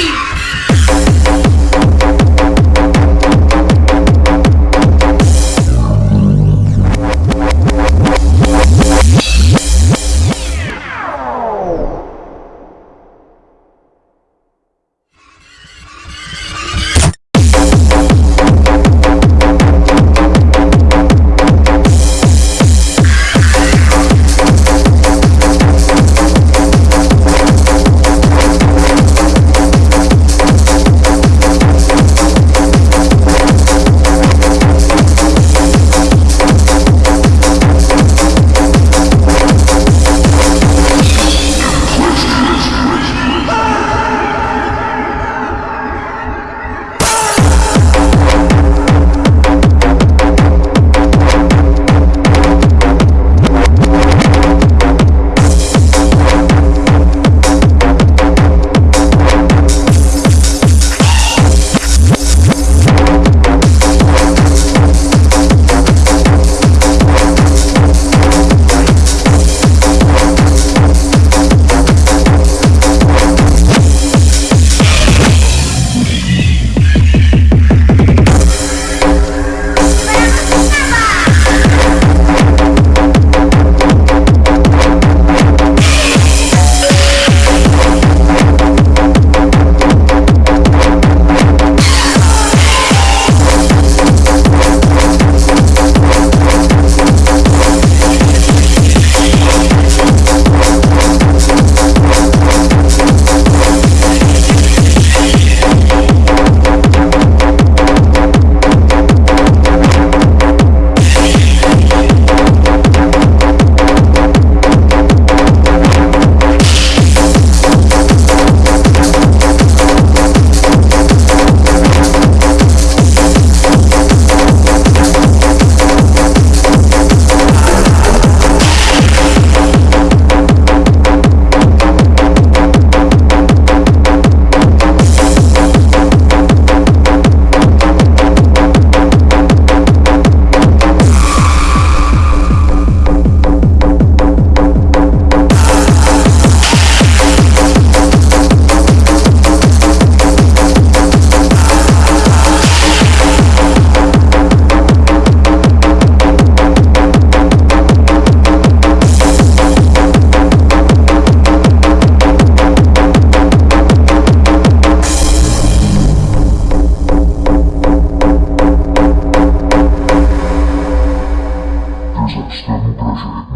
Three. 好好。